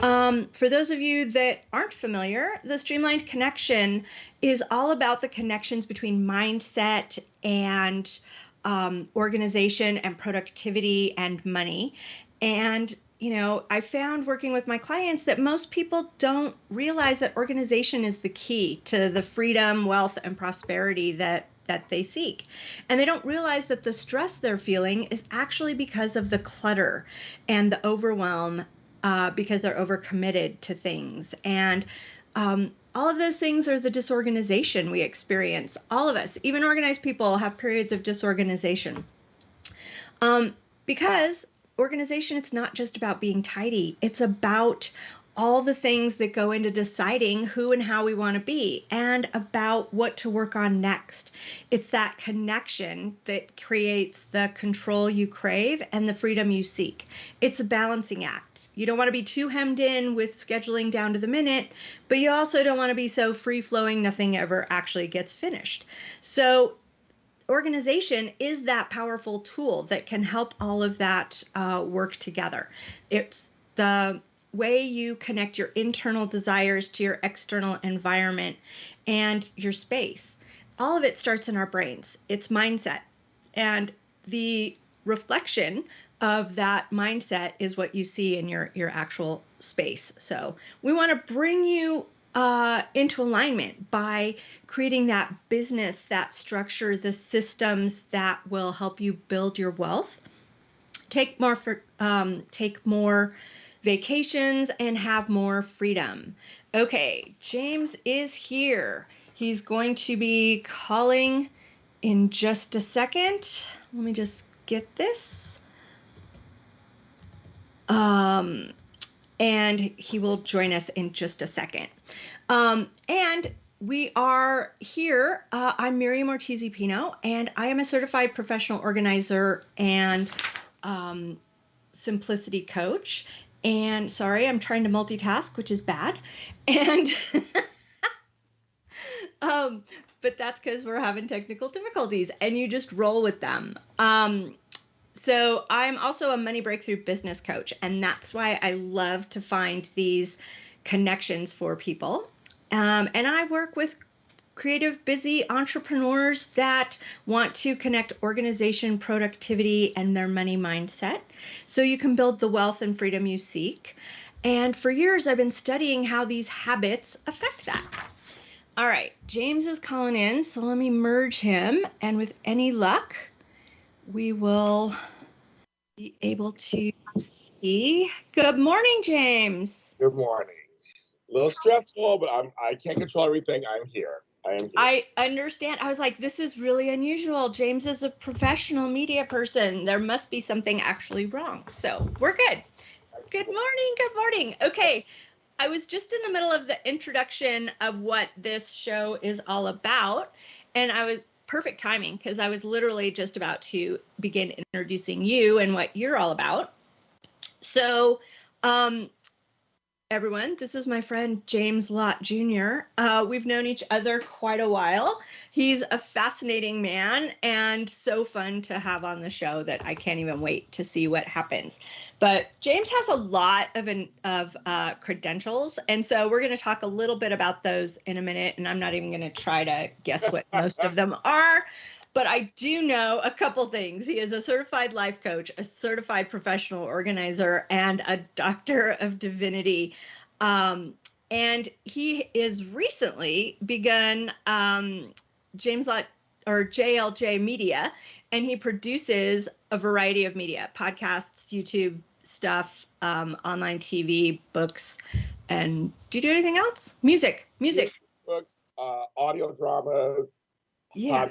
Um, for those of you that aren't familiar, the Streamlined Connection is all about the connections between mindset and um, organization and productivity and money. And you know, I found working with my clients that most people don't realize that organization is the key to the freedom, wealth, and prosperity that that they seek. And they don't realize that the stress they're feeling is actually because of the clutter and the overwhelm uh, because they're overcommitted to things. And um, all of those things are the disorganization we experience. All of us, even organized people, have periods of disorganization. Um, because organization, it's not just about being tidy, it's about all the things that go into deciding who and how we want to be and about what to work on next. It's that connection that creates the control you crave and the freedom you seek. It's a balancing act. You don't want to be too hemmed in with scheduling down to the minute, but you also don't want to be so free flowing nothing ever actually gets finished. So organization is that powerful tool that can help all of that uh, work together. It's the way you connect your internal desires to your external environment and your space. All of it starts in our brains. It's mindset. And the reflection of that mindset is what you see in your your actual space. So, we want to bring you uh, into alignment by creating that business, that structure, the systems that will help you build your wealth. Take more for um, take more vacations and have more freedom. Okay, James is here. He's going to be calling in just a second. Let me just get this. Um, and he will join us in just a second. Um, and we are here. Uh, I'm Miriam Ortiz Pino, and I am a certified professional organizer and um, simplicity coach. And sorry, I'm trying to multitask, which is bad. And um, but that's because we're having technical difficulties, and you just roll with them. Um, so I'm also a money breakthrough business coach, and that's why I love to find these connections for people. Um, and I work with creative, busy entrepreneurs that want to connect organization, productivity, and their money mindset so you can build the wealth and freedom you seek. And for years, I've been studying how these habits affect that. All right, James is calling in, so let me merge him. And with any luck, we will be able to see. Good morning, James. Good morning. A little stressful, but I'm I can't control everything. I'm here. I understand. I was like, this is really unusual. James is a professional media person. There must be something actually wrong. So we're good. Good morning. Good morning. Okay. I was just in the middle of the introduction of what this show is all about. And I was perfect timing because I was literally just about to begin introducing you and what you're all about. So, um, everyone. This is my friend James Lott Jr. Uh, we've known each other quite a while. He's a fascinating man and so fun to have on the show that I can't even wait to see what happens. But James has a lot of an, of uh, credentials, and so we're going to talk a little bit about those in a minute. And I'm not even going to try to guess what most of them are but I do know a couple things. He is a certified life coach, a certified professional organizer, and a doctor of divinity. Um, and he is recently begun um, James Lott or JLJ Media, and he produces a variety of media, podcasts, YouTube stuff, um, online TV, books, and do you do anything else? Music, music, books, uh, audio dramas, yeah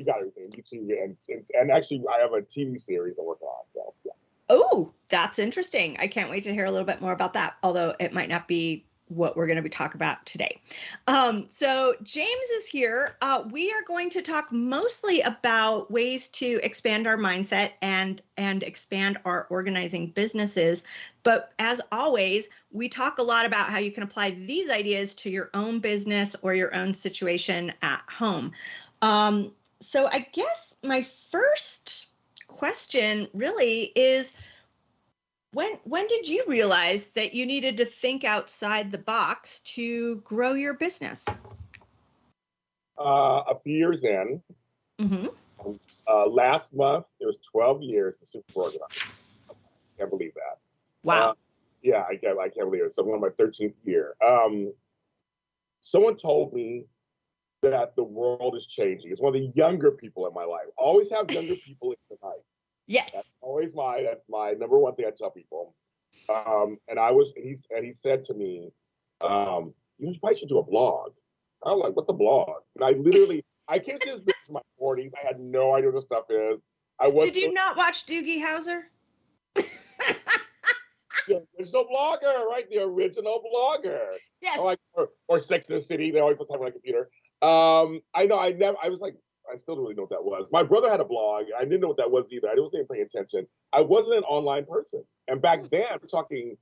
you got everything. YouTube and, and and actually I have a TV series I'm working on. So yeah. Oh, that's interesting. I can't wait to hear a little bit more about that. Although it might not be what we're going to be talking about today. Um, so James is here. Uh, we are going to talk mostly about ways to expand our mindset and and expand our organizing businesses. But as always, we talk a lot about how you can apply these ideas to your own business or your own situation at home. Um, so I guess my first question really is when when did you realize that you needed to think outside the box to grow your business? Uh, a few years in. Mm-hmm. Uh, last month, it was 12 years to super organized. Can't believe that. Wow. Uh, yeah, I can't, I can't believe it. So I'm on my 13th year. Um, someone told me that the world is changing. It's one of the younger people in my life. Always have younger people in your life. Yes. That's always my that's my number one thing I tell people. Um, and I was he and he said to me, um, you probably should do a blog. I was like, what the blog? And I literally I came to this business in my 40s. I had no idea what the stuff is. I was Did you not watch Doogie Howser? There's no blogger, right? The original blogger. Yes. Or, like, or, or Sex in the City. They always put time on my computer. Um, I know. I never. I was like, I still don't really know what that was. My brother had a blog. I didn't know what that was either. I wasn't even paying attention. I wasn't an online person. And back then, we're talking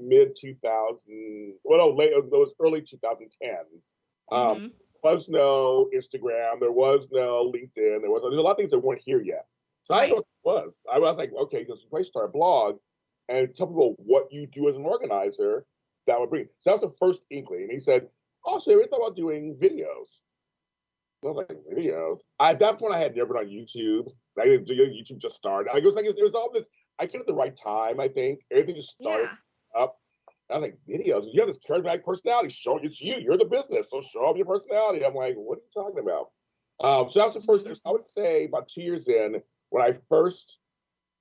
mid 2000. Well, no, late. it was early 2010. Um, mm-hmm. There was no Instagram. There was no LinkedIn. There was there's a lot of things that weren't here yet. So right. I know what it was. I was like, okay, just place start a blog and tell people what you do as an organizer. That would bring. So that was the first inkling. And he said, "Oh, so we thought about doing videos." I was like, videos. At that point, I had never done YouTube. Like, YouTube just started. Like, it was like it was all this. I came at the right time. I think everything just started yeah. up. I was like, videos. You have this charismatic personality. Show it's you. You're the business. So show up your personality. I'm like, what are you talking about? Um, so that was the first. I would say about two years in when I first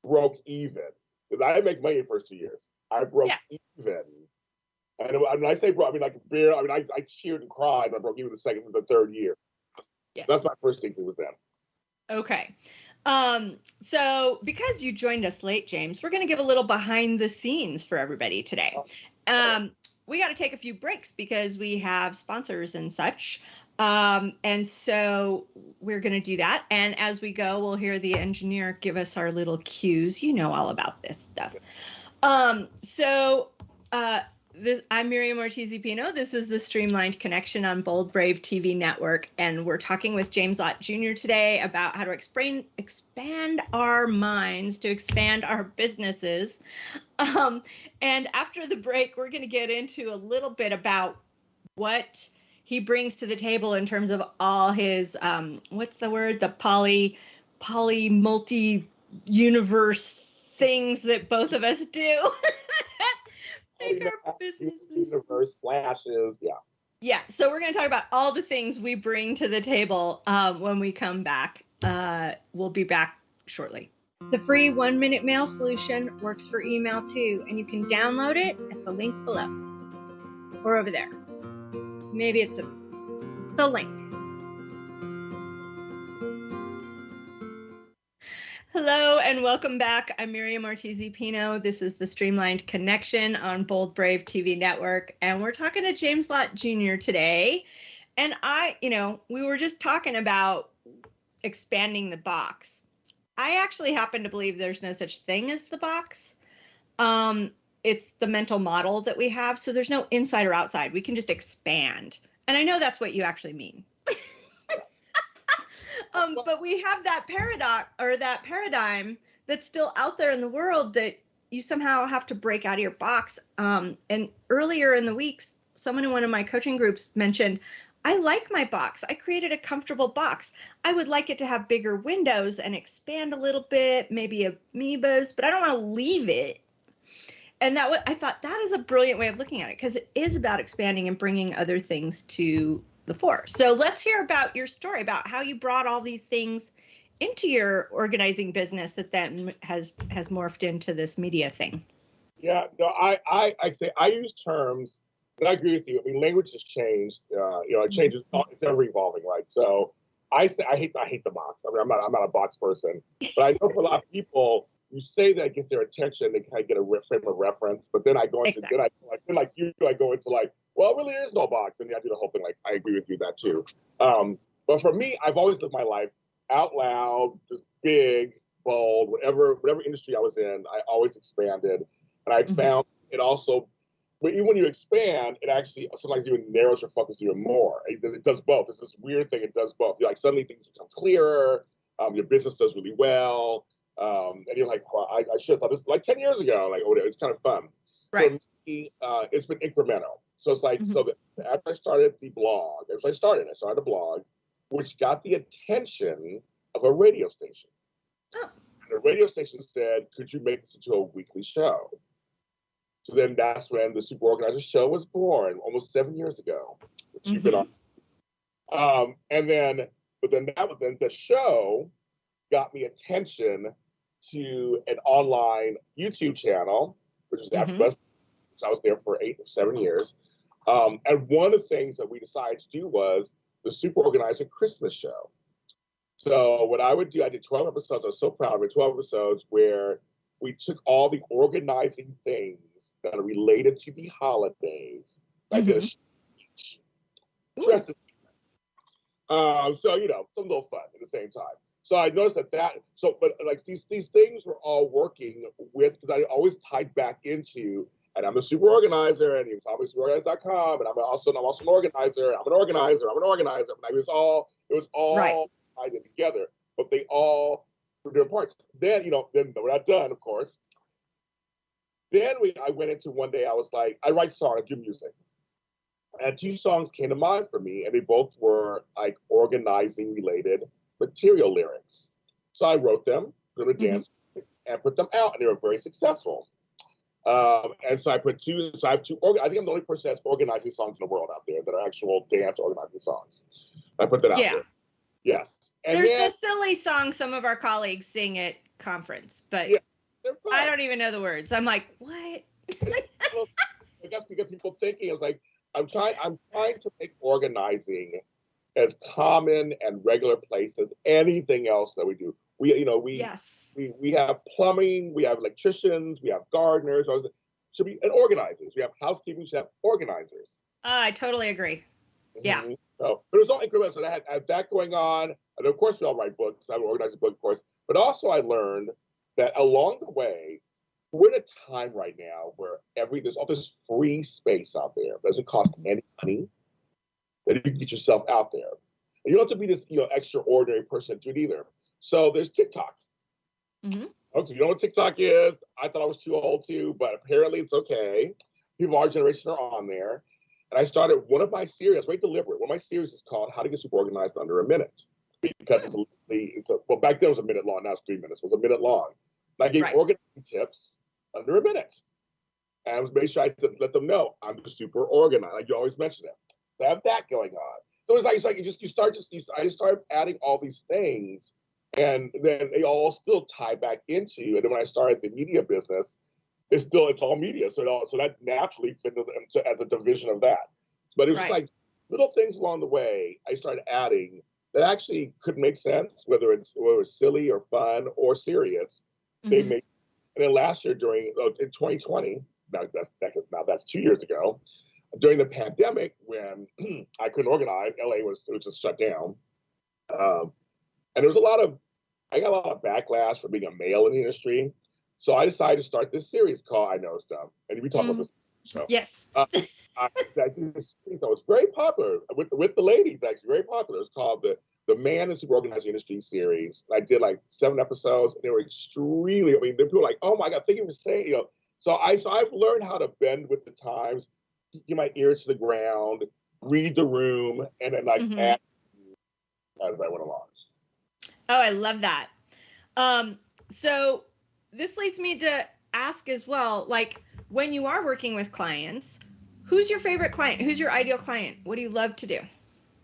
broke even. Because I didn't make money the first two years. I broke yeah. even. And when I say I mean like bare. I mean I, I cheered and cried when I broke even the second and the third year. Yeah. That's my first thing was them. Okay. Um, so because you joined us late, James, we're going to give a little behind the scenes for everybody today. Oh, um, we got to take a few breaks because we have sponsors and such. Um, and so we're going to do that. And as we go, we'll hear the engineer give us our little cues. You know all about this stuff. Um, so uh, this, I'm Miriam Ortiz Pino. This is the Streamlined Connection on Bold Brave TV Network, and we're talking with James Lott Jr. today about how to explain, expand our minds to expand our businesses. Um, and after the break, we're going to get into a little bit about what he brings to the table in terms of all his um, what's the word the poly poly multi universe things that both of us do. make our businesses. Universe slashes, yeah. Yeah, so we're going to talk about all the things we bring to the table um, when we come back. Uh, we'll be back shortly. The free one minute mail solution works for email too, and you can download it at the link below or over there. Maybe it's a, the link. Hello and welcome back. I'm Miriam Ortiz Pino. This is the Streamlined Connection on Bold Brave TV Network, and we're talking to James Lott Jr. today. And I, you know, we were just talking about expanding the box. I actually happen to believe there's no such thing as the box. Um, it's the mental model that we have. So there's no inside or outside. We can just expand. And I know that's what you actually mean. um, but we have that paradox or that paradigm that's still out there in the world that you somehow have to break out of your box. Um, and earlier in the weeks, someone in one of my coaching groups mentioned, I like my box. I created a comfortable box. I would like it to have bigger windows and expand a little bit, maybe amoebas, but I don't want to leave it. And that I thought that is a brilliant way of looking at it because it is about expanding and bringing other things to four. So let's hear about your story about how you brought all these things into your organizing business that then has has morphed into this media thing. Yeah, no, I I I say I use terms, but I agree with you. I mean, language has changed. Uh, you know, it changes. Mm-hmm. It's ever evolving, right? So I say I hate I hate the box. I mean, I'm not I'm not a box person, but I know for a lot of people, you say that gets their attention, they kind of get a frame of reference. But then I go into exactly. then I like then like you, I go into like well, really is no box. And I do the whole thing. Like, I agree with you that too. Um, but for me, I've always lived my life out loud, just big, bold, whatever, whatever industry I was in, I always expanded. And I mm-hmm. found it also, even when you expand, it actually sometimes even narrows your focus even more. It, it does both. It's this weird thing. It does both. You're like suddenly things become clearer. Um, your business does really well. Um, and you're like, well, I, I should have thought this like 10 years ago. Like, oh, it's kind of fun. Right. Me, uh, it's been incremental. So it's like, Mhm. so after I started the blog, after I started, I started a blog, which got the attention of a radio station. Oh. And the radio station said, could you make this into a weekly show? So then that's when the Super Organizer Show was born, almost seven years ago, which you've been on. Um, and then, but then that was then the show got me attention to an online YouTube channel, which is Mhm. AfterBuzz. So I was there for eight or seven years. Um, and one of the things that we decided to do was the Super Organizer Christmas Show. So what I would do, I did 12 episodes. I was so proud of it. 12 episodes where we took all the organizing things that are related to the holidays. I did a speech, dressed as um, so you know, some little fun at the same time. So I noticed that that so, but like these these things were all working with because I always tied back into, and I'm a super organizer, and call me superorganizer.com, and I'm also I'm also an organizer. I'm an organizer. I'm an organizer. and it was all it was all Right. tied in together, but they all were different parts. Then you know, then we're not done, of course. Then we I went into one day. I was like, I write songs, I do music and two songs came to mind for me, and they both were like organizing related material lyrics. So I wrote them, them in Mhm. dance, and put them out, and they were very successful. Um, and so I put two. So I have two. I think I'm the only person that's organizing songs in the world out there that are actual dance organizing songs. I put that out Yeah. there. Yes. And There's then the silly song some of our colleagues sing at conference, but Yeah. I don't even know the words. I'm like, what? I guess because people thinking is like I'm trying I'm trying to make organizing as common and regular place as anything else that we do. We you know we yes. we we have plumbing, we have electricians, we have gardeners, should be and organizers. We have housekeeping, we should have organizers. Uh, I totally agree. Yeah. Mhm. So but it was all incremental. So I had, I had that going on. And of course we all write books. I organize a book, of course. But also I learned that along the way, we're in a time right now where every there's all this free space out there. It doesn't cost any money. That you can get yourself out there. And you don't have to be this you know extraordinary person to do it either. So there's TikTok. Mhm. Okay, you know what TikTok is? I thought I was too old to, but apparently it's okay. People our generation are on there. And I started one of my series, very deliberate. One of my series is called How to Get Super Organized Under a Minute. Because it's, a, it's a, well, back then it was a minute long, now it's three minutes. It was a minute long. And I gave Right. organizing tips under a minute. And I was made sure I let them know I'm super organized. Like you always mention it. I have that going on. So it's like it's like you just you start just you, I just started adding all these things, and then they all still tie back into. You. And then when I started the media business, it's still it's all media. So it all, so that naturally fit into, as a division of that. But it was Right. like little things along the way I started adding that actually could make sense, whether it's whether it's silly or fun or serious. They Mhm. make and then last year during uh, in 2020, now that's that, now that's two years ago, during the pandemic when I couldn't organize, LA was it was just shut down, um, and there was a lot of I got a lot of backlash for being a male in the industry, so I decided to start this series called I Know Stuff, and we talk about Mhm. this show. Yes. I, I did this series that was very popular with with the ladies actually very popular. It's called the the Man in Super Organized Industry series. I did like seven episodes, and they were extremely. I mean, the people were like, "Oh my God, thank you for saying." You know, so I so I've learned how to bend with the times, get my ear to the ground, read the room, and then like Mhm. add as I went along. Oh, I love that. Um, so this leads me to ask as well, like when you are working with clients, who's your favorite client? Who's your ideal client? What do you love to do?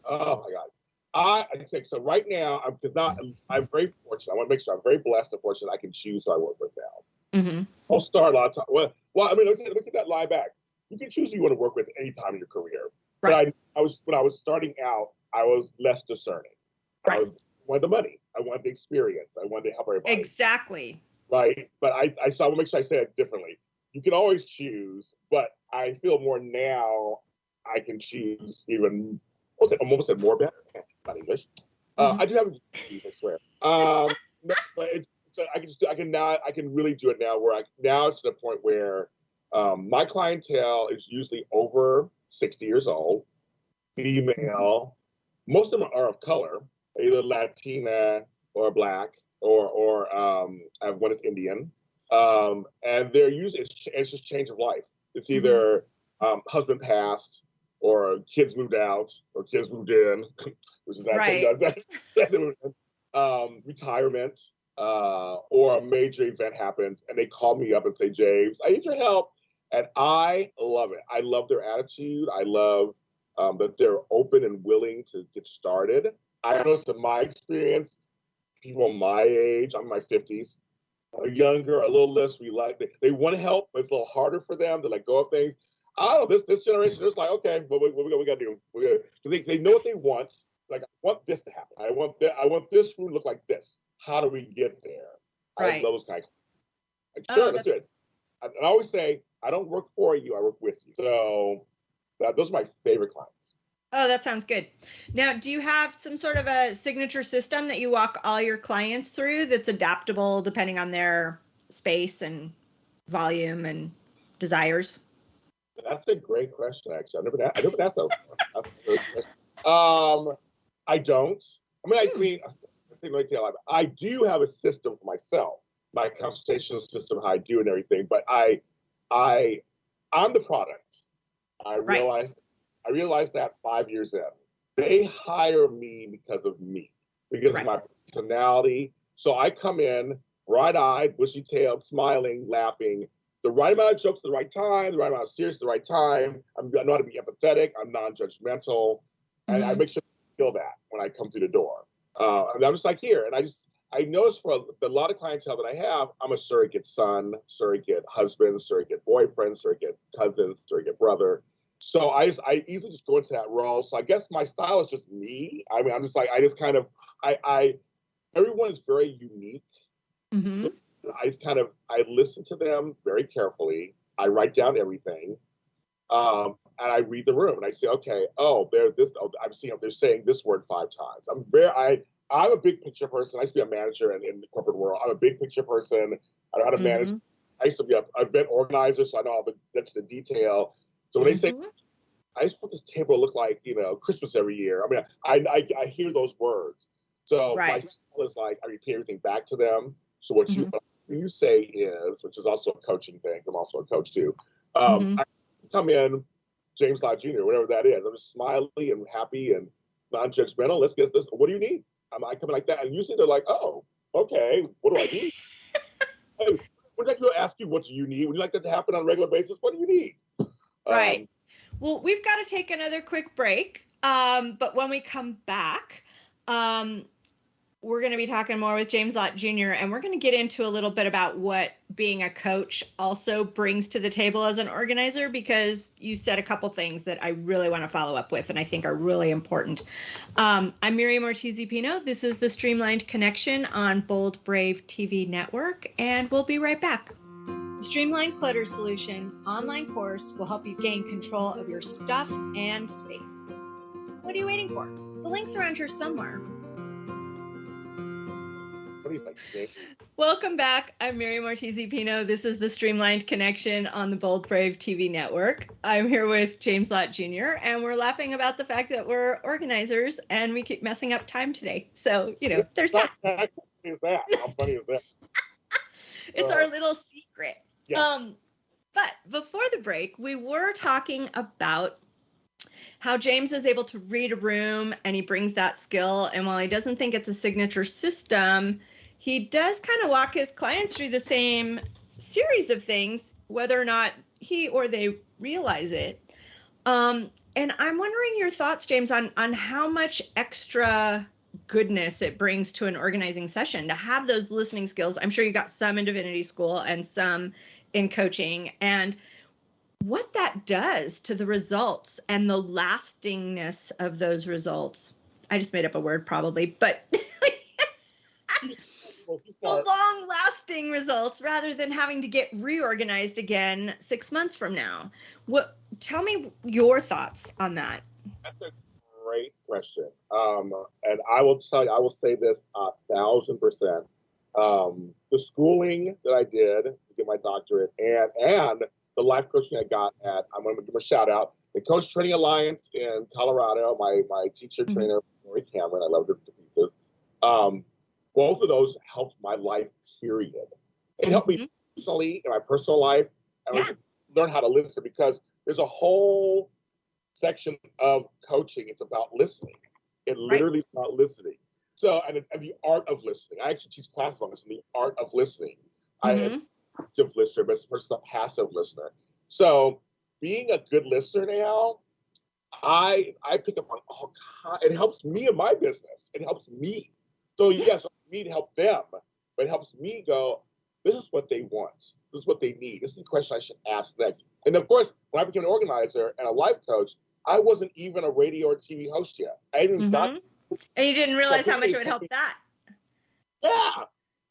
Oh my God. I, I think so. Right now, I'm not. I'm very fortunate. I want to make sure I'm very blessed and fortunate. I can choose who I work with now. Mm-hmm. I'll start a lot of time. Well, well, I mean, look at, look at that lie back. You can choose who you want to work with any time in your career. But I, I was when I was starting out, I was less discerning. I Right. was, wanted the money. I wanted the experience. I wanted to help everybody. Exactly. Right. But I, I so I want to make sure I say it differently. You can always choose, but I feel more now I can choose even what's it almost said more better. Not English. Uh, Mhm. I do have a I swear. Um, no, but it's, so I can just do, I can now I can really do it now where I now it's to the point where um, my clientele is usually over 60 years old, female. Most of them are of color, either Latina or black. or or um, I have one that's Indian, um, and they're usually it's, it's just change of life. It's mm-hmm. either um, husband passed, or kids moved out, or kids moved in, which is right. that, that, that um, retirement, uh, or a major event happens, and they call me up and say, James, I need your help, and I love it. I love their attitude. I love um, that they're open and willing to get started. I noticed in my experience, people my age, I'm in my 50s, are younger, a little less relaxed. They, they want to help, but it's a little harder for them to let go of things. I don't know, this this generation is like, okay, what, what, what we, got to do? We gotta, they, they know what they want. Like, I want this to happen. I want that. I want this food to look like this. How do we get there? Right. I love those kinds. Like, sure, oh, that's, that's it. I, I always say, I don't work for you. I work with you. So that, those are my favorite clients. Oh, that sounds good. Now, do you have some sort of a signature system that you walk all your clients through that's adaptable depending on their space and volume and desires? That's a great question, actually. I've never, I never asked that. um, I don't. I mean, I hmm. mean, I do have a system for myself, my consultation system, how I do and everything. But I, I, I'm the product. I right. realized I realized that five years in. They hire me because of me, because right. of my personality. So I come in bright-eyed, bushy-tailed, smiling, laughing, the right amount of jokes at the right time, the right amount of serious at the right time. I'm, I know how to be empathetic. I'm non-judgmental, mm-hmm. and I mm-hmm. make sure to feel that when I come through the door. Uh, and I'm just like here, and I just I notice for a, a, lot of clientele that I have, I'm a surrogate son, surrogate husband, surrogate boyfriend, surrogate cousin, surrogate brother. So I just I easily just go into that role. So I guess my style is just me. I mean, I'm just like I just kind of I I everyone is very unique. Mm-hmm. I just kind of I listen to them very carefully. I write down everything, um, and I read the room and I say, okay, oh, they're this. Oh, I'm seeing they're saying this word five times. I'm very I I'm a big picture person. I used to be a manager in, in the corporate world. I'm a big picture person. I know how to mm-hmm. manage. I used to be a event organizer, so I know all the that's the detail. So when mm-hmm. they say, mm-hmm. I just want this table to look like, you know, Christmas every year. I mean, I, I, I hear those words. So right. my style is like, I repeat everything back to them. So what mm-hmm. you, you say is, which is also a coaching thing. I'm also a coach too. Um, mm-hmm. I come in, James Lott Jr., whatever that is. I'm just smiley and happy and non-judgmental. Let's get this. What do you need? I'm, I come like that. And usually they're like, oh, okay, what do I need? hey, would like to ask you what do you need? Would you like that to happen on a regular basis? What do you need? Right. Um, well, we've got to take another quick break. Um, but when we come back, um, we're going to be talking more with James Lott Jr. and we're going to get into a little bit about what being a coach also brings to the table as an organizer because you said a couple things that I really want to follow up with and I think are really important. Um, I'm Miriam Ortiz Pino. This is the Streamlined Connection on Bold Brave TV Network, and we'll be right back. The Streamlined Clutter Solution online course will help you gain control of your stuff and space. What are you waiting for? The link's around here somewhere. Welcome back. I'm Mary Ortiz Pino. This is the Streamlined Connection on the Bold Brave TV network. I'm here with James Lott Jr., and we're laughing about the fact that we're organizers and we keep messing up time today. So, you know, there's that. How funny is that? How funny is that? it's uh, our little secret. Yeah. Um, but before the break, we were talking about how James is able to read a room and he brings that skill. And while he doesn't think it's a signature system, he does kind of walk his clients through the same series of things, whether or not he or they realize it. Um, and I'm wondering your thoughts, James, on on how much extra goodness it brings to an organizing session to have those listening skills. I'm sure you got some in divinity school and some in coaching and what that does to the results and the lastingness of those results. I just made up a word probably, but the long lasting results rather than having to get reorganized again 6 months from now. What tell me your thoughts on that. That's a great question. Um, and I will tell you, I will say this a thousand percent. Um, the schooling that I did to get my doctorate and and the life coaching I got at I'm going to give a shout out the Coach Training Alliance in Colorado. My my teacher mm-hmm. trainer Lori Cameron, I love her to pieces. Um, both of those helped my life. Period. It helped me mm-hmm. personally in my personal life, and yeah. learn how to listen because there's a whole section of coaching. It's about listening. It literally right. is about listening. So, and, and, the art of listening. I actually teach classes on this, the art of listening. Mm-hmm. I am active listener, but versus a passive listener. So, being a good listener now, I I pick up on all kinds. It helps me in my business. It helps me. So yes, me to help them, but it helps me go. This is what they want. This is what they need. This is the question I should ask next. And of course, when I became an organizer and a life coach, I wasn't even a radio or TV host yet. I even mm-hmm. got. And you didn't realize how much it would help that. Yeah,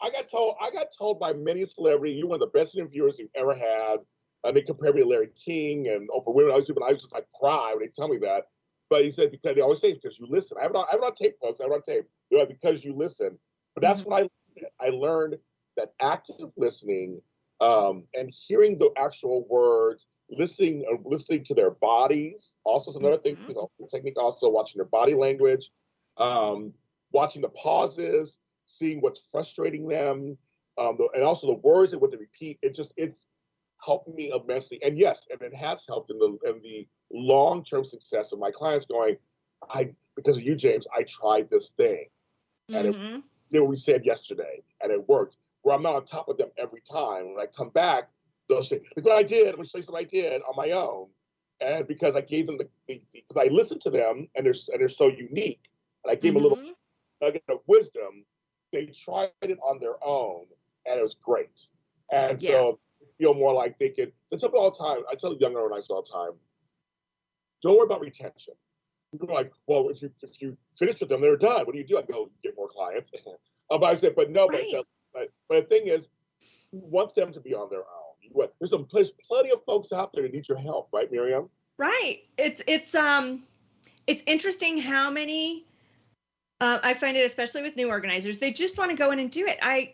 I got told. I got told by many celebrities, "You're one of the best interviewers you've ever had." And they compare me to Larry King and Oprah Winfrey. I was, I was just like cry when they tell me that. But he said because they always say because you listen. I have it on, I have it on tape, folks. I have it on tape. You know, because you listen. But that's mm-hmm. what I I learned that active listening um, and hearing the actual words, listening uh, listening to their bodies. Also, is another mm-hmm. thing. You know, technique. Also, watching their body language, um, watching the pauses, seeing what's frustrating them, um, and also the words and what they repeat. It just it's helped me immensely. And yes, and it has helped in the in the long term success of my clients. Going, I because of you, James, I tried this thing, and mm-hmm. it did what we said yesterday, and it worked. Where I'm not on top of them every time. When I come back, they'll say, "Look what I did." Let me show you what I did on my own, and because I gave them the because I listened to them, and they're and they're so unique, and I gave mm-hmm. them a little mm-hmm. nugget of wisdom. They tried it on their own, and it was great. And yeah. so feel more like they could. I tell all the time. I tell younger organizers all the time. Don't worry about retention. People are like, well, if you if you finish with them, they're done. What do you do? I go get more clients. uh, but I said, but no, right. but, but, but the thing is, you want them to be on their own. there's some there's plenty of folks out there that need your help, right, Miriam? Right. It's it's um it's interesting how many uh, I find it especially with new organizers, they just want to go in and do it. I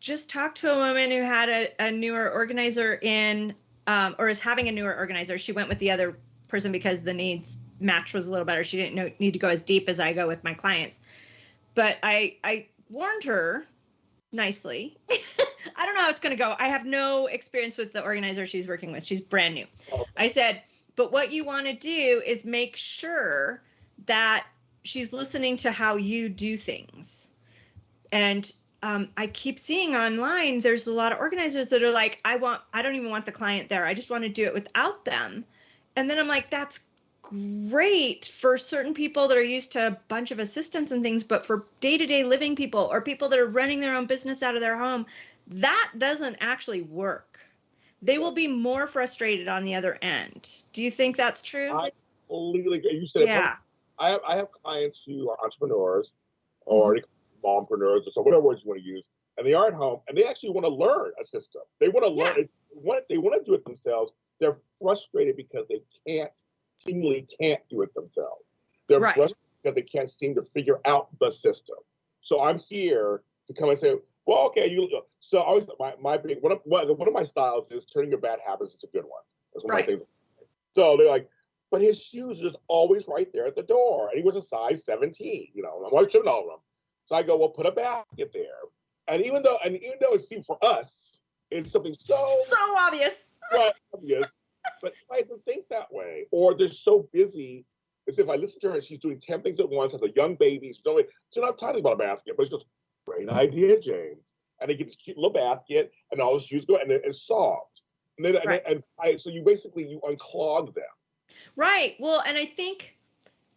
just talked to a woman who had a, a newer organizer in, um, or is having a newer organizer. She went with the other person because the needs match was a little better. She didn't know, need to go as deep as I go with my clients. But I, I warned her nicely. I don't know how it's going to go. I have no experience with the organizer she's working with. She's brand new. I said, but what you want to do is make sure that she's listening to how you do things. And um, I keep seeing online, there's a lot of organizers that are like, I want, I don't even want the client there. I just want to do it without them. And then I'm like, that's great for certain people that are used to a bunch of assistants and things, but for day to day living people or people that are running their own business out of their home, that doesn't actually work. They will be more frustrated on the other end. Do you think that's true? I completely You said yeah. I have I have clients who are entrepreneurs or mm-hmm mompreneurs or so whatever words you want to use, and they are at home and they actually want to learn a system. They want to learn. Yeah. They want, they want to do it themselves. They're frustrated because they can't seemingly can't do it themselves. They're right. frustrated because they can't seem to figure out the system. So I'm here to come and say, well, okay, you. So always my my big one of one of my styles is turning your bad habits into good ones. That's one right. of my things. So they're like, but his shoes is always right there at the door, and he was a size 17. You know, I'm like, shouldn't all of them. So I go, well, put a basket there. And even though, and even though it seemed for us, it's something so so obvious, so obvious, but I don't think that way. Or they're so busy. As if I listen to her and she's doing ten things at once, has a young baby. She's only she's not talking about a basket, but it's just great idea, James. And they get this cute little basket, and all the shoes go, and it's solved. And then, right. and, and I, so you basically you unclog them. Right. Well, and I think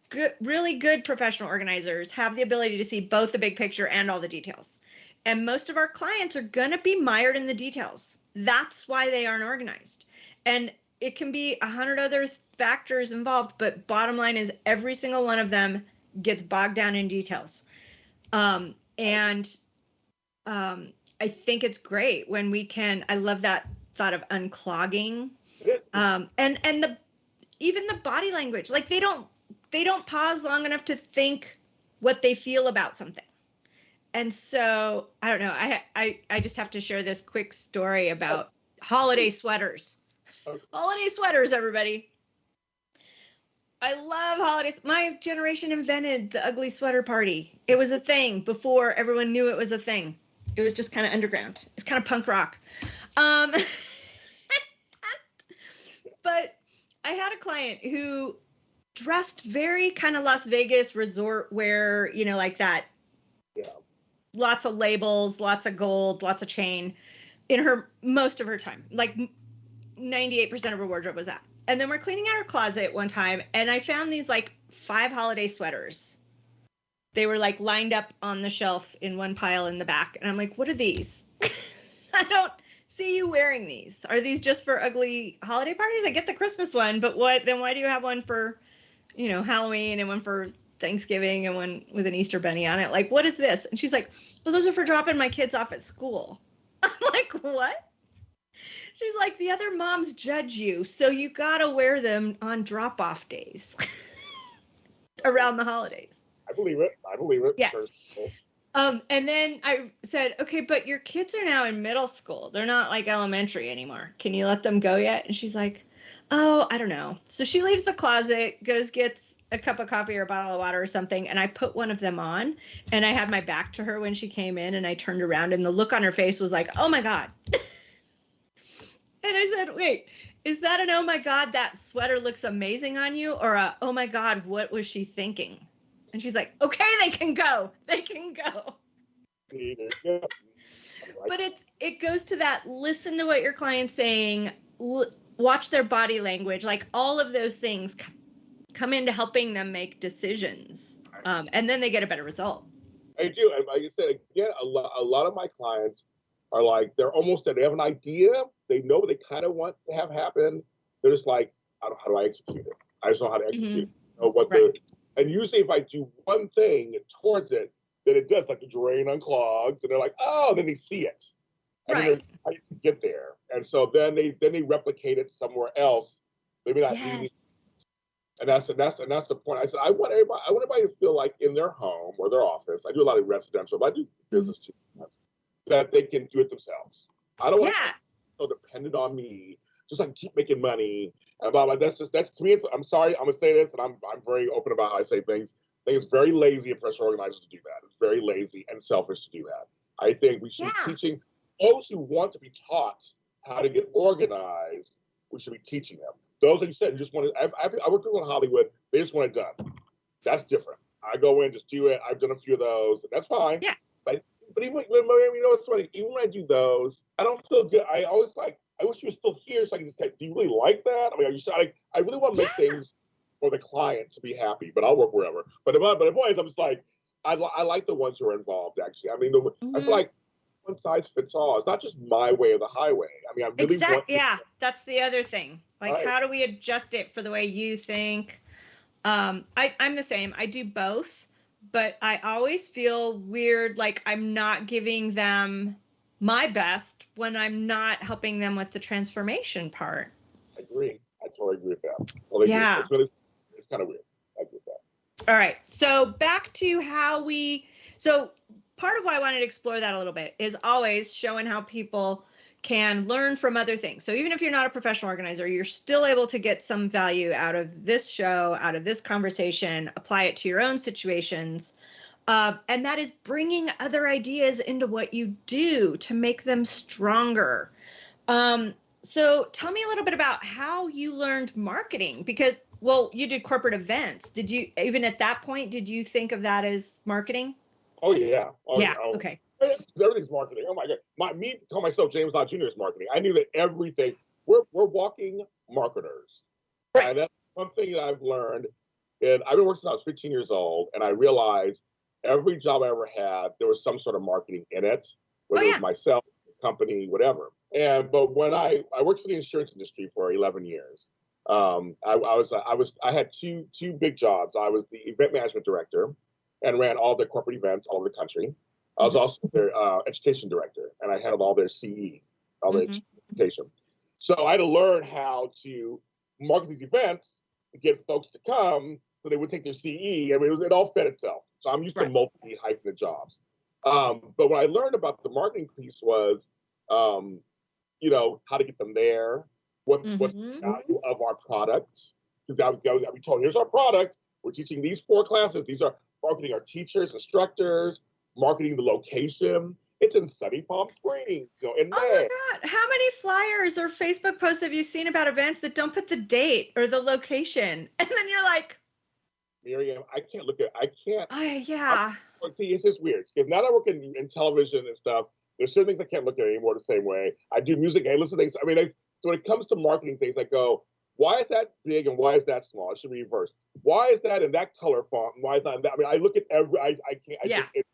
good, really good professional organizers have the ability to see both the big picture and all the details. And most of our clients are going to be mired in the details. That's why they aren't organized. And it can be a hundred other factors involved, but bottom line is every single one of them gets bogged down in details. Um, and um, I think it's great when we can. I love that thought of unclogging, um, and and the even the body language. Like they don't they don't pause long enough to think what they feel about something. And so I don't know. I I I just have to share this quick story about oh. holiday sweaters. Okay. Holiday sweaters, everybody. I love holidays. My generation invented the ugly sweater party. It was a thing before everyone knew it was a thing. It was just kind of underground. It's kind of punk rock. Um, but I had a client who dressed very kind of Las Vegas resort wear, you know, like that. Yeah. Lots of labels, lots of gold, lots of chain in her most of her time. Like 98% of her wardrobe was that. And then we're cleaning out our closet one time and I found these like five holiday sweaters. They were like lined up on the shelf in one pile in the back. And I'm like, what are these? I don't see you wearing these. Are these just for ugly holiday parties? I get the Christmas one, but what then why do you have one for, you know, Halloween and one for Thanksgiving and one with an Easter bunny on it? Like, what is this? And she's like, Well, those are for dropping my kids off at school. I'm like, what? She's like, the other moms judge you, so you gotta wear them on drop off days around the holidays. I believe it. I believe it. Yeah. Um, and then I said, okay, but your kids are now in middle school. They're not like elementary anymore. Can you let them go yet? And she's like, oh, I don't know. So she leaves the closet, goes gets a cup of coffee or a bottle of water or something, and I put one of them on. And I had my back to her when she came in, and I turned around, and the look on her face was like, oh my god. And I said, wait, is that an oh my God, that sweater looks amazing on you? Or a oh my God, what was she thinking? And she's like, okay, they can go. They can go. But it's it goes to that listen to what your client's saying, l- watch their body language, like all of those things c- come into helping them make decisions. Um, and then they get a better result. I do. And like I said, again, a lot, a lot of my clients are like, they're almost, they have an idea, they know what they kind of want to have happen. They're just like, I don't, how do I execute it? I just know how to execute. Mm-hmm. Know what right. the, and usually if I do one thing towards it, then it does like the drain unclogs, and they're like, oh, then they see it, and right. then to get there, and so then they then they replicate it somewhere else, maybe not yes. And that's and that's and that's the point. I said I want everybody I want everybody to feel like in their home or their office. I do a lot of residential, but I do business too. That they can do it themselves. I don't yeah. want so dependent on me, just like keep making money and blah blah. That's just that's to me. I'm sorry, I'm gonna say this, and I'm I'm very open about how I say things. I think it's very lazy of professional organizers to do that. It's very lazy and selfish to do that. I think we should yeah. be teaching those who want to be taught how to get organized. We should be teaching them. Those like you said you just want to. I, I, I work with Hollywood. They just want it done. That's different. I go in, just do it. I've done a few of those. That's fine. Yeah. But but even when, you know what's funny? Even when I do those, I don't feel good. I always like. I wish you were still here so I can just like, do you really like that? I mean, are you like, I really want to make things for the client to be happy, but I'll work wherever. But but the point is, I'm just like, I, I like the ones who are involved. Actually, I mean, the, mm-hmm. I feel mm-hmm. like one size fits all. It's not just my way or the highway. I mean, I really exactly. want. Yeah, that's the other thing. Like, right. how do we adjust it for the way you think? Um, I, I'm the same. I do both but I always feel weird like I'm not giving them my best when I'm not helping them with the transformation part. I agree. I totally agree with that. Well, yeah. It's, really, it's kind of weird. I agree with that. All right. So back to how we, so part of why I wanted to explore that a little bit is always showing how people can learn from other things. So even if you're not a professional organizer, you're still able to get some value out of this show, out of this conversation, apply it to your own situations. Uh, and that is bringing other ideas into what you do to make them stronger. Um, so tell me a little bit about how you learned marketing because well you did corporate events did you even at that point did you think of that as marketing oh yeah oh, yeah, yeah. okay everything's marketing. Oh my god, my me call myself James Lott Jr. is marketing. I knew that everything. We're we're walking marketers. Right. And that's one thing that I've learned. And I've been working since I was 15 years old, and I realized every job I ever had, there was some sort of marketing in it, whether oh, yeah. it was myself, company, whatever. And but when I I worked for the insurance industry for 11 years, um, I, I was I was I had two two big jobs. I was the event management director, and ran all the corporate events all over the country. I was also their uh, education director, and I handled all their CE, all mm-hmm. education. So I had to learn how to market these events to get folks to come, so they would take their CE. I mean, it, was, it all fed itself. So I'm used right. to multi hyphen the jobs. Um, but what I learned about the marketing piece was, um, you know, how to get them there, what mm-hmm. what's the value of our product. because I, was- I was told, here's our product. We're teaching these four classes. These are marketing our teachers, instructors, marketing the location. It's in sunny Palm Springs, so in Oh my God. How many flyers or Facebook posts have you seen about events that don't put the date or the location? And then you're like, Miriam, I can't look at, I can't. oh, yeah. Well, see, it's just weird because now that I work in, in television and stuff, there's certain things I can't look at anymore the same way. I do music, I listen to things. I mean, I, so when it comes to marketing things, I go, why is that big and why is that small? It should be reversed. Why is that in that color font? And why is that in that? I mean, I look at every, I, I can't, I Yeah. just, it,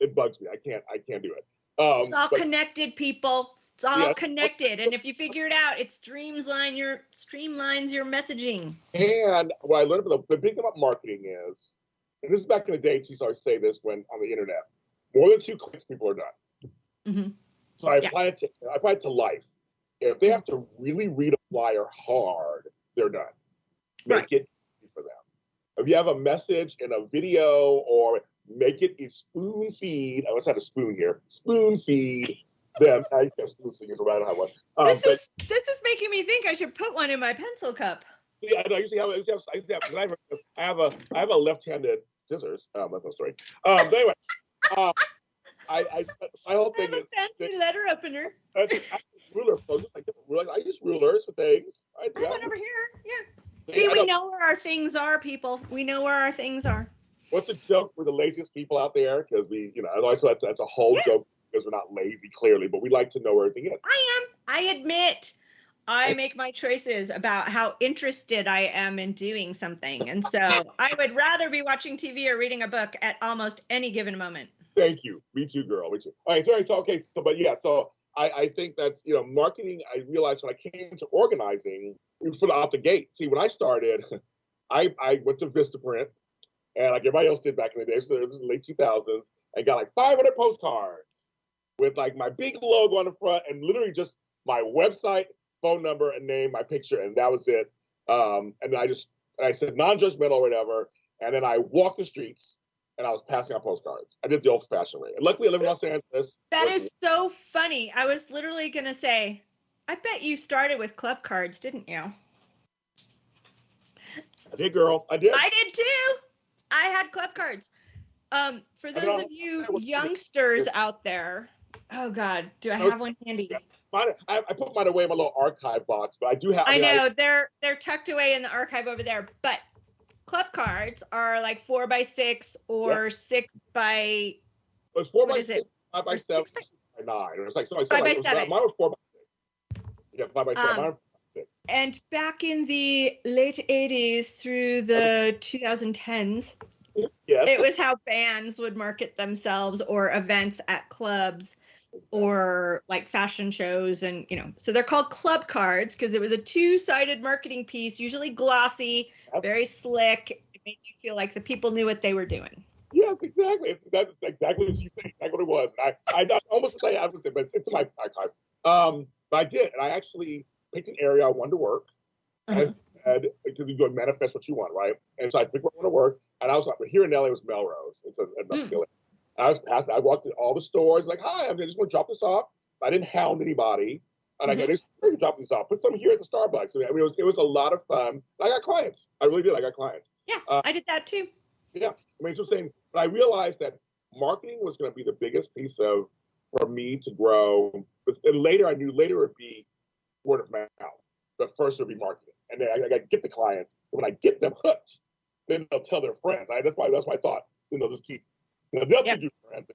it bugs me. I can't, I can't do it. Um, It's all but- connected, people. It's all Yeah. connected. And if you figure it out, it streamlines your streamlines your messaging. And what I learned about the, the big thing about marketing is, and this is back in the day, she used to always say this when on the internet, more than two clicks, people are done. Mhm. So I Yeah. apply it to I apply it to life. If they have to really read a flyer hard, they're done. Make Right. it easy for them. If you have a message in a video or make it a spoon feed, I always had a spoon here, spoon feed them. I guess spoon is right, I have one. Um, this but- is this is making me think I should put one in my pencil cup. Yeah, I know. I usually have, I usually have, I usually have, I have, a, I have a, I have a left-handed scissors. Um, that's no story. Um, but anyway, um, I, I, my whole I thing have is, a fancy letter opener. I, I, ruler, folks. Like, like, I use rulers for things. I, I have I, one over here. Yeah. I See, we know where our things are, people. We know where our things are. What's a joke? We're the laziest people out there because we, you know, I know that's, that's a whole Yeah. joke because we're not lazy, clearly, but we like to know where everything is. I am. I admit. I make my choices about how interested I am in doing something. And so I would rather be watching TV or reading a book at almost any given moment. Thank you. Me too, girl. Me too. All right. Sorry. So okay. So, but yeah. So I, I think that's you know marketing. I realized when I came to organizing from out the gate. See, when I started, I I went to Vistaprint, and like everybody else did back in the day. So it was the late 2000s. and got like 500 postcards with like my big logo on the front and literally just my website, phone number, and name, my picture, and that was it. Um, and I just and I said non-judgmental or whatever. And then I walked the streets and I was passing out postcards. I did the old-fashioned way. And luckily, I live in Los Angeles. That is so funny. I was literally going to say, I bet you started with club cards, didn't you? I did, girl. I did. I did too. I had club cards. Um, for those of you youngsters out there, oh God, do I have one handy? Mine, I, I put mine away in my little archive box, but I do have. I mean, know they're they're tucked away in the archive over there, but club cards are like four by six or six by it was four by is six, it? five by Or seven, six by- six by nine. It was like so. I said, Five by like, was- seven. Mine was four by six. Yeah, five by seven. Um, Mine was six. And back in the late 80s through the 2010s, Yes. it was how bands would market themselves or events at clubs or like fashion shows and you know so they're called club cards because it was a two-sided marketing piece usually glossy very slick it made you feel like the people knew what they were doing Yes, exactly. That's exactly what you said. Exactly what it was. I, I, I almost say I was, but it's, it's in my archive. Um, but I did, and I actually picked an area I wanted to work. Uh-huh. I said because you go and manifest what you want, right? And so I picked where I want to work, and I was like, but here in LA was Melrose. It's a, a mm. I was past. I walked in all the stores, like, hi, I'm just going to drop this off. I didn't hound anybody, and I go, Mhm. just "Here, drop this off. Put some here at the Starbucks. I mean, it was it was a lot of fun. I got clients. I really did. I got clients. yeah Uh, i did that too Yeah, I mean, so saying, but I realized that marketing was going to be the biggest piece of for me to grow. But and later, I knew later it would be word of mouth, but first it would be marketing, and then I, I got to get the clients. And when I get them hooked, then they'll tell their friends. I, that's why that's my thought. Then they'll just keep, you know, they'll Yeah. teach you friends,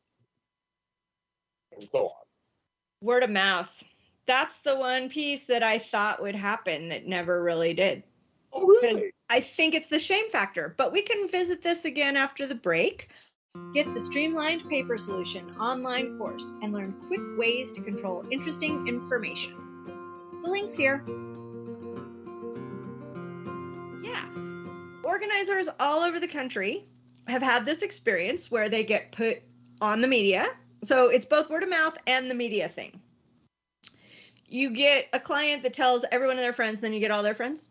and so on. word of mouth that's the one piece that i thought would happen that never really did Oh, really? I think it's the shame factor. But we can visit this again after the break. Get the Streamlined Paper Solution online course and learn quick ways to control interesting information. The link's here. Yeah. Organizers all over the country have had this experience where they get put on the media. So it's both word of mouth and the media thing. You get a client that tells everyone of their friends, then you get all their friends.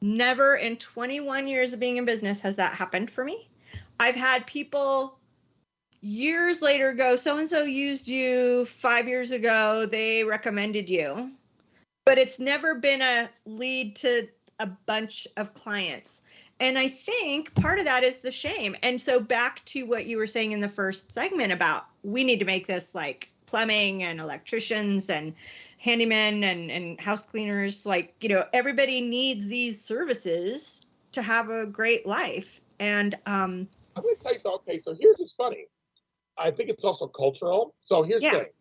Never in 21 years of being in business has that happened for me. I've had people years later go, so and so used you five years ago, they recommended you. But it's never been a lead to a bunch of clients. And I think part of that is the shame. And so back to what you were saying in the first segment about we need to make this like plumbing and electricians and handymen and, and house cleaners, like, you know, everybody needs these services to have a great life. And um I'm gonna tell you something. Okay, so here's what's funny. I think it's also cultural. So here's Yeah. the thing.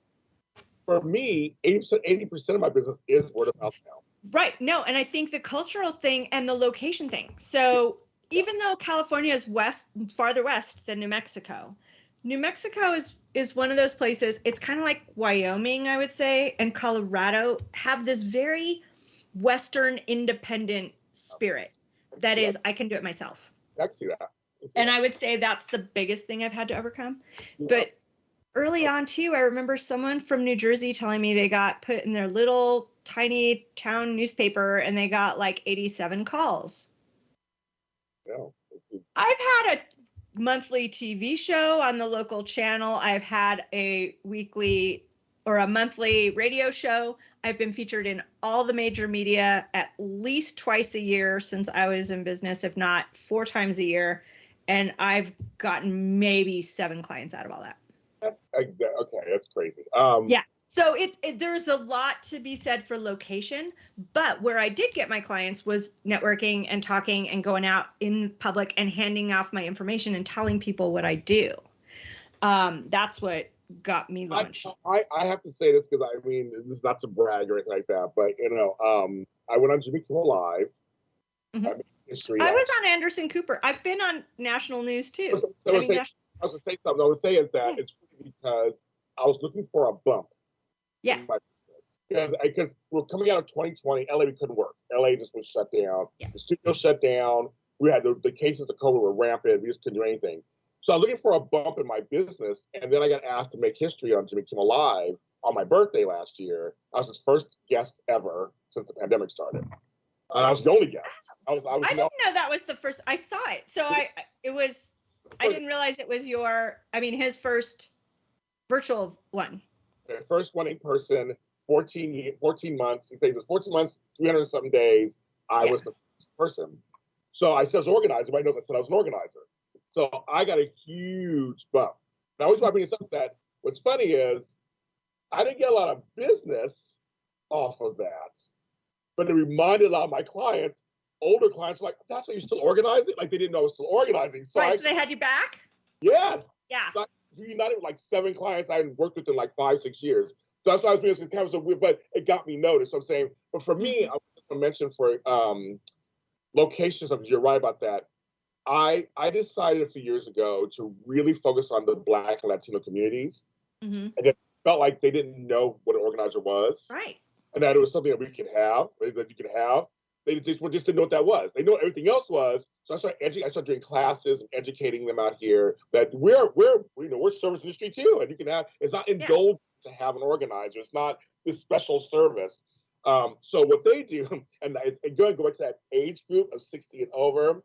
For me, 80%, 80% of my business is word of mouth now. Right. No, and I think the cultural thing and the location thing. So even though California is west farther west than New Mexico, New Mexico is is one of those places. It's kind of like Wyoming, I would say, and Colorado have this very western independent spirit that is I can do it myself. See that. And I would say that's the biggest thing I've had to overcome. But early on too, I remember someone from New Jersey telling me they got put in their little tiny town newspaper and they got like 87 calls. it's- I've had a monthly TV show on the local channel. I've had a weekly or a monthly radio show. I've been featured in all the major media at least twice a year since I was in business, if not four times a year. And I've gotten maybe seven clients out of all that. That's okay. That's crazy. Um, Yeah. So it, it there's a lot to be said for location, but where I did get my clients was networking and talking and going out in public and handing off my information and telling people what I do. Um, that's what got me I, launched. I, I have to say this because I mean this is not to brag or anything like that, but you know, um, I went on Jimmy Kimmel Live. Mhm. I. I was on Anderson Cooper. I've been on national news too. So I I was mean, saying- nas- I was gonna say something. I was saying is that Yeah. it's because I was looking for a bump. Yeah. in my business. Because because we're coming out of 2020, LA we couldn't work. LA just was shut down. Yeah. The studio shut down. We had the, the cases of COVID were rampant. We just couldn't do anything. So I was looking for a bump in my business, and then I got asked to make history on Jimmy Kimmel Live on my birthday last year. I was his first guest ever since the pandemic started. And I was the only guest. I was I was I no, didn't know that was the first. I saw it, so I it was. I didn't realize it was your. I mean, his first virtual one. first one in person, 14, ye- 14 months. He said it was 14 months, 300 something days. I Yeah. was the first person. So I said I was an organizer. Everybody knows I said I was an organizer. So I got a huge bump. Now, always want to bring this up that what's funny is I didn't get a lot of business off of that, but it reminded a lot of my clients, older clients, like, that's why you're still organizing? Like they didn't know I was still organizing. So right, I, so they had you back. yes, Yeah. Reunited with like seven clients I hadn't worked with in like five, six years. So that's why I was being so kind of so weird, but it got me noticed. So I'm saying, but for me, I was going to mention for um, locations, you're right about that. I I decided a few years ago to really focus on the Black and Latino communities. mm-hmm. Felt like they didn't know what an organizer was, Right. and that it was something that we could have, that you could have. They just, just didn't know what that was. They know what everything else was. So I started edu- I started doing classes and educating them out here that we're we're you know we're service industry too, and you can have it's not indulged to have an organizer. It's not this special service. Um, so what they do, and, I- and going go back to that age group of 60 and over,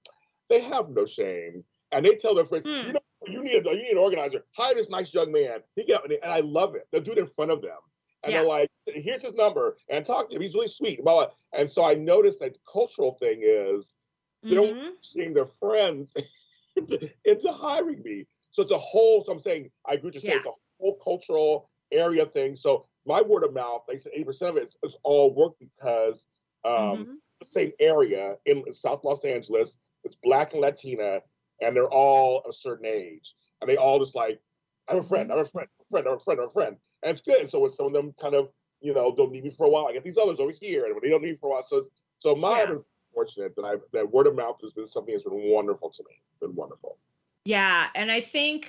they have no shame, and they tell their friends, Hmm. you know, you need a you need an organizer. Hire this nice young man. He get and I love it. They'll do it in front of them, and Yeah. they're like, here's his number, and talk to him. He's really sweet. Blah, blah. And so I noticed that the cultural thing is they don't Mhm. seeing their friends into, into hiring me. So it's a whole. So I'm saying I agree to say Yeah. it's a whole cultural area thing. So my word of mouth, they said 80 percent of it is, all work because um, Mhm. the same area in South Los Angeles. It's black and Latina, and they're all a certain age, and they all just like, I have a friend, I have a friend, a friend, I have a friend, I have a friend, and it's good. And so when some of them kind of, you know, don't need me for a while, I get these others over here, and when they don't need me for a while, so so my Yeah. fortunate that I that word of mouth has been something that's been wonderful to me. It's been wonderful. Yeah, and I think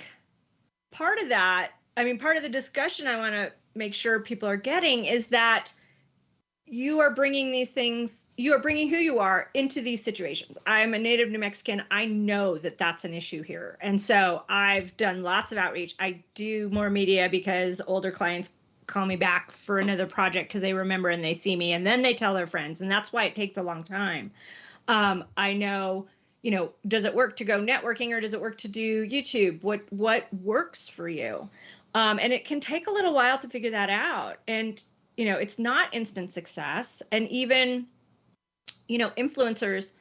part of that, I mean, part of the discussion I want to make sure people are getting is that you are bringing these things, you are bringing who you are into these situations. I'm a native New Mexican. I know that that's an issue here. And so I've done lots of outreach. I do more media because older clients call me back for another project because they remember and they see me and then they tell their friends. And that's why it takes a long time. Um, I know you know does it work to go networking or does it work to do youtube what what works for you um, and it can take a little while to figure that out and you know it's not instant success and even you know, influencers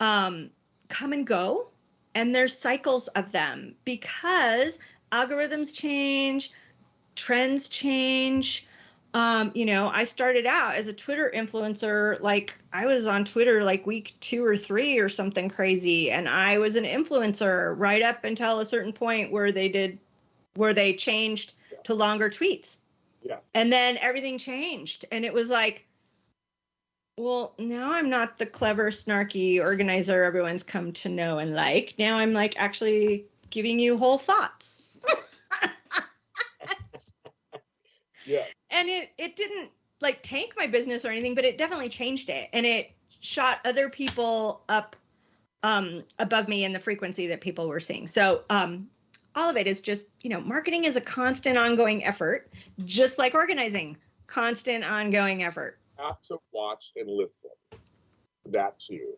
um, come and go, and there's cycles of them because algorithms change, trends change. Um, you know, I started out as a Twitter influencer, like I was on Twitter like week two or three or something crazy, and I was an influencer right up until a certain point where they did, where they changed to longer tweets. Yeah. And then everything changed, and it was like, well, now I'm not the clever, snarky organizer everyone's come to know and like. Now I'm like actually giving you whole thoughts. yeah. And it it didn't like tank my business or anything, but it definitely changed it, and it shot other people up um, above me in the frequency that people were seeing. So um, all of it is just you know marketing is a constant, ongoing effort, just like organizing, constant, ongoing effort have to watch and listen that too.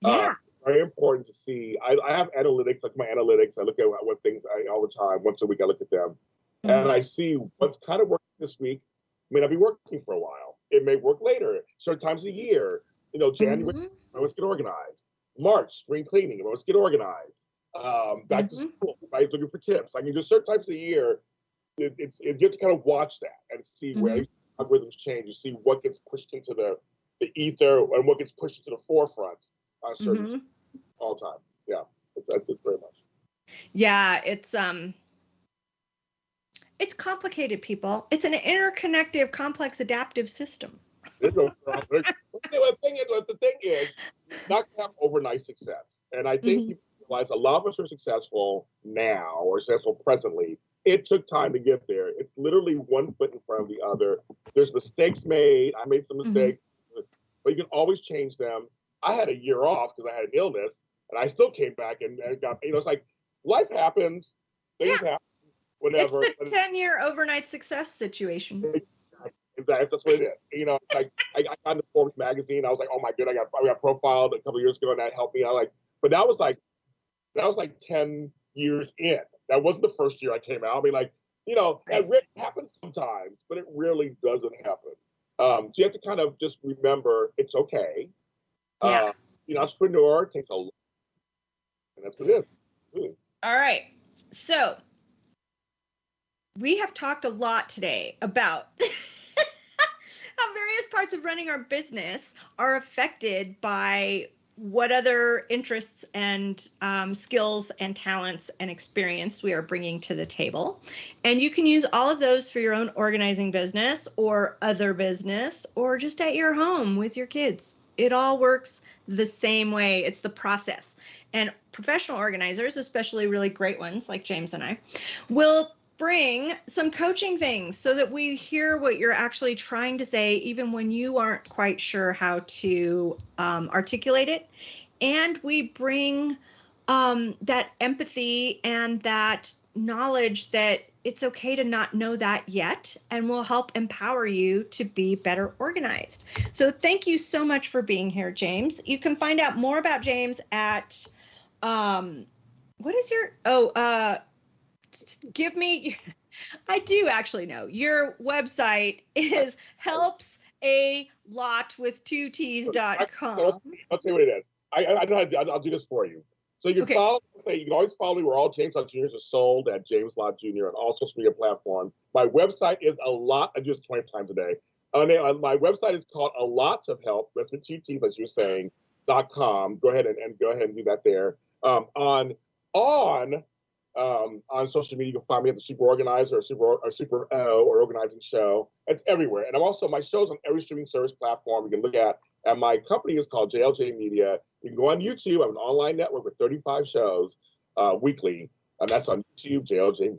Yeah. Uh, very important to see. I, I, have analytics, like my analytics. I look at what things I, all the time. Once a week, I look at them, mm-hmm. and I see what's kind of working this week. May not be working for a while. It may work later. Certain times a year. You know, January, mm-hmm. let's get organized. March, spring cleaning. Let's get organized. Um, back mm-hmm. to school. Everybody's looking for tips. I mean, just certain types of year. It, it's it, you have to kind of watch that and see where mm-hmm algorithms change. You see what gets pushed into the, the ether and what gets pushed into the forefront on certain mm-hmm. all time. Yeah, that's, it very much. Yeah, it's um, it's complicated, people. It's an interconnected, complex, adaptive system. the thing is, the thing is, not have overnight success, and I think a lot of us are successful now or successful presently it took time to get there. It's literally one foot in front of the other. There's mistakes made. I made some mm-hmm. mistakes, mm-hmm. but you can always change them. I had a year off because I had an illness, and I still came back and, and got. You know, it's like life happens. Things yeah. happen. Whatever. It's the ten-year overnight success situation. Exactly. That's what it is. You know, like I, I got into Forbes magazine. I was like, oh my god, I got I got profiled a couple years ago, and that helped me. I like, but that was like that was like ten years in. That wasn't the first year I came out. I mean, like, you know, it happens sometimes, but it really doesn't happen. Um, so you have to kind of just remember it's okay. Yeah. Uh, you know, entrepreneur takes a lot, and that's what it is. All right. So we have talked a lot today about how various parts of running our business are affected by what other interests and um, skills and talents and experience we are bringing to the table. And you can use all of those for your own organizing business or other business or just at your home with your kids. It all works the same way. It's the process. And professional organizers, especially really great ones like James and I, will bring some coaching things so that we hear what you're actually trying to say, even when you aren't quite sure how to um, articulate it. And we bring um, that empathy and that knowledge that it's okay to not know that yet and will help empower you to be better organized. So thank you so much for being here, James. You can find out more about James at um, what is your oh uh give me I do actually know. Your website is helps a lot with two t's.com. I'll, I'll tell you what it is. I, I, I know I'll, I'll do this for you. So you can okay. follow, say you can always follow me. We're all James Lott Juniors are sold at James Lott Jr. on all social media platforms. My website is a lot. I do this 20 times a day. Uh, my website is called a lot of help. That's with two T's, as you're saying. Dot com. Go ahead and, and go ahead and do that there. Um, on on um, on social media, you can find me at the Super Organizer or Super or Super O or Organizing Show. It's everywhere, and I'm also my show's on every streaming service platform you can look at. And my company is called JLJ Media. You can go on YouTube. I have an online network with 35 shows uh, weekly, and that's on YouTube, JLJ Media.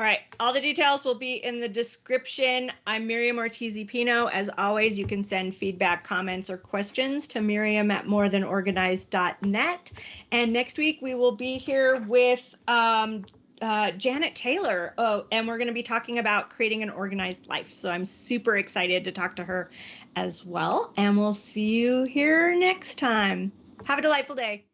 All right. All the details will be in the description. I'm Miriam Ortiz Pino. As always, you can send feedback, comments, or questions to Miriam at morethanorganized.net. And next week, we will be here with um, uh, Janet Taylor. Oh, and we're going to be talking about creating an organized life. So I'm super excited to talk to her as well. And we'll see you here next time. Have a delightful day.